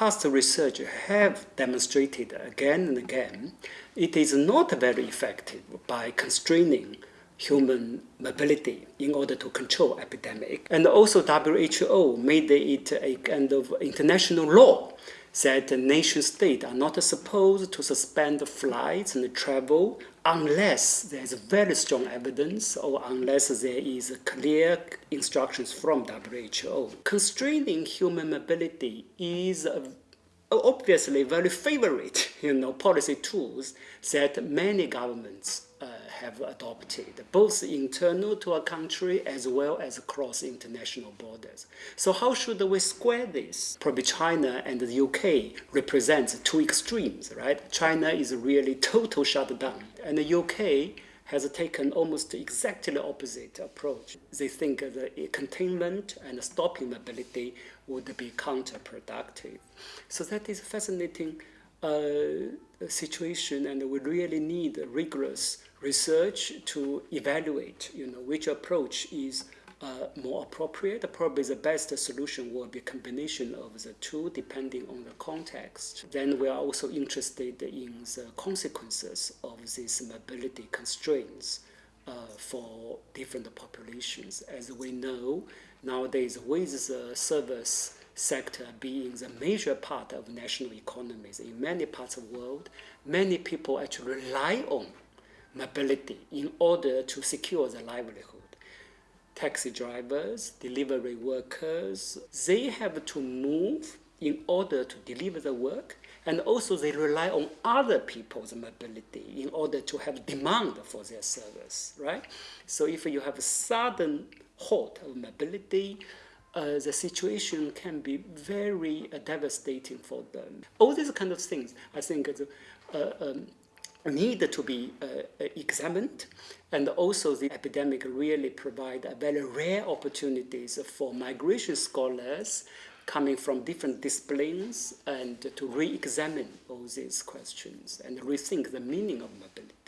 past research have demonstrated again and again, it is not very effective by constraining human mobility in order to control epidemic. And also WHO made it a kind of international law that nation state are not supposed to suspend flights and travel unless there is very strong evidence or unless there is clear instructions from WHO. Constraining human mobility is obviously very favorite you know, policy tools that many governments uh, have adopted, both internal to a country as well as across international borders. So how should we square this? Probably China and the UK represents two extremes, right? China is really total shutdown, and the UK has taken almost exactly opposite approach. They think the containment and stopping mobility would be counterproductive. So that is a fascinating uh, situation and we really need rigorous research to evaluate you know, which approach is uh, more appropriate. Probably the best solution will be a combination of the two depending on the context. Then we are also interested in the consequences of these mobility constraints uh, for different populations. As we know, nowadays with the service sector being the major part of national economies in many parts of the world, many people actually rely on mobility in order to secure their livelihood. Taxi drivers, delivery workers, they have to move in order to deliver the work and also they rely on other people's mobility in order to have demand for their service, right? So if you have a sudden halt of mobility, uh, the situation can be very uh, devastating for them. All these kind of things, I think, uh, um, need to be uh, examined and also the epidemic really provide very rare opportunities for migration scholars coming from different disciplines and to re-examine all these questions and rethink the meaning of mobility.